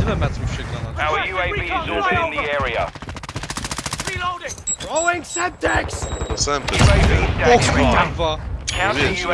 Tyle metrów się granat. Our UAV is orbiting the area. Throwing Semtex! Semtex. UAV O standing kurwa! Counter UAV